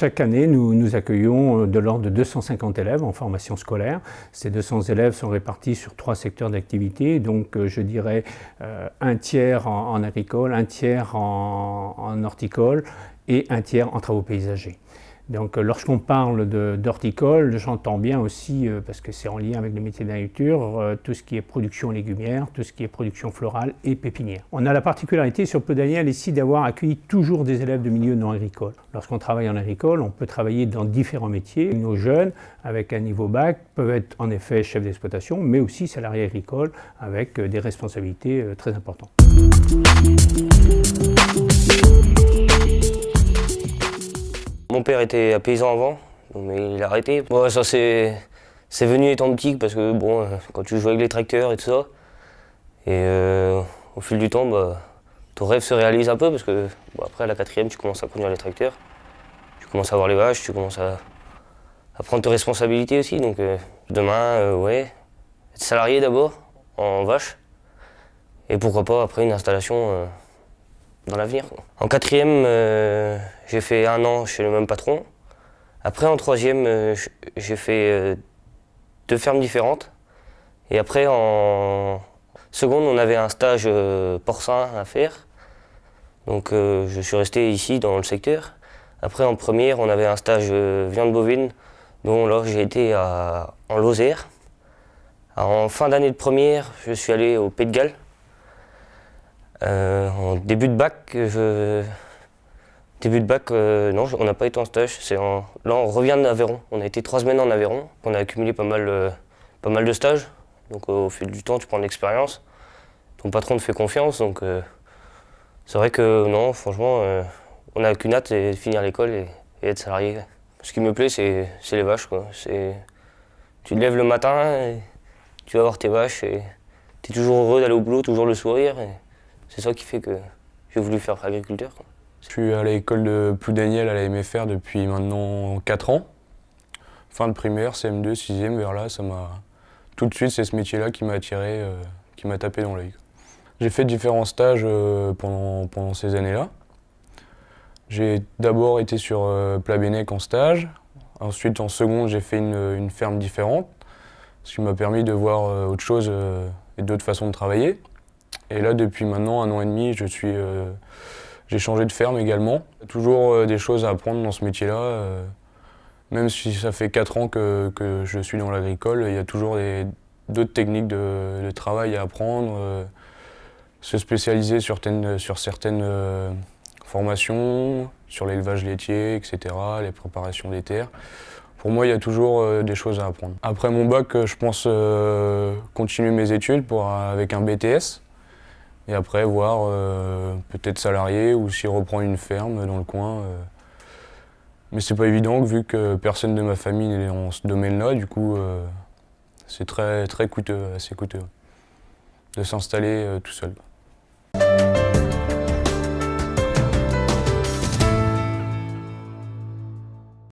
Chaque année, nous, accueillons de l'ordre de 250 élèves en formation scolaire. Ces 200 élèves sont répartis sur trois secteurs d'activité, donc je dirais un tiers en, agricole, un tiers en horticole et un tiers en travaux paysagers. Donc euh, lorsqu'on parle d'horticole, j'entends bien aussi, euh, parce que c'est en lien avec les métiers d'agriculture, euh, tout ce qui est production légumière, tout ce qui est production florale et pépinière. On a la particularité sur Daniel ici d'avoir accueilli toujours des élèves de milieux non agricoles. Lorsqu'on travaille en agricole, on peut travailler dans différents métiers. Nos jeunes, avec un niveau bac, peuvent être en effet chefs d'exploitation, mais aussi salariés agricoles avec des responsabilités très importantes. Mon père était paysan avant, mais il a arrêté. ça c'est venu étant petit parce que bon, quand tu joues avec les tracteurs et tout ça, et euh, au fil du temps, bah, ton rêve se réalise un peu parce que après à la quatrième, tu commences à conduire les tracteurs, tu commences à voir les vaches, tu commences à, prendre tes responsabilités aussi. Donc euh, demain, euh, ouais, être salarié d'abord en vache, et pourquoi pas après une installation l'avenir. En quatrième, euh, j'ai fait un an chez le même patron. Après, en troisième, euh, j'ai fait euh, deux fermes différentes. Et après, en seconde, on avait un stage porcin à faire. Donc, je suis resté ici, dans le secteur. Après, en première, on avait un stage viande bovine, dont là, j'ai été en Lozère. en fin d'année de première, je suis allé au Pays de Galles. Euh, début de bac, début de bac, euh, non, on n'a pas été en stage. Là, on revient d'Aveyron. On a été trois semaines en Aveyron. On a accumulé pas mal, euh, de stages. Donc au fil du temps, tu prends de l'expérience. Ton patron te fait confiance. Donc c'est vrai que non, franchement, on n'a qu'une hâte, c'est finir l'école et, être salarié. Ce qui me plaît, c'est les vaches. Tu te lèves le matin, tu vas voir tes vaches et tu es toujours heureux d'aller au boulot, toujours le sourire. C'est ça qui fait que j'ai voulu faire agriculteur. Je suis à l'école de Ploudaniel à la MFR depuis maintenant 4 ans. Fin de primaire, CM2, 6e, vers là, ça m'a... Tout de suite, c'est ce métier-là qui m'a attiré, euh, qui m'a tapé dans l'œil. J'ai fait différents stages euh, pendant, ces années-là. J'ai d'abord été sur euh, Plabennec en stage. Ensuite, en seconde, j'ai fait une, une, ferme différente, ce qui m'a permis de voir autre chose et d'autres façons de travailler. Et là, depuis maintenant un an et demi, je suis, euh, j'ai changé de ferme également. Toujours euh, des choses à apprendre dans ce métier-là. Euh, même si ça fait 4 ans que, que je suis dans l'agricole, il y a toujours d'autres techniques de, travail à apprendre. se spécialiser sur certaines, sur certaines formations, sur l'élevage laitier, etc., les préparations des terres. Pour moi, il y a toujours des choses à apprendre. Après mon bac, je pense continuer mes études pour, avec un BTS. Et après, voir euh, peut-être salarié ou s'il reprend une ferme dans le coin. Euh. Mais c'est pas évident vu que personne de ma famille n'est dans ce domaine-là. Du coup, euh, c'est très, très coûteux, assez coûteux de s'installer tout seul.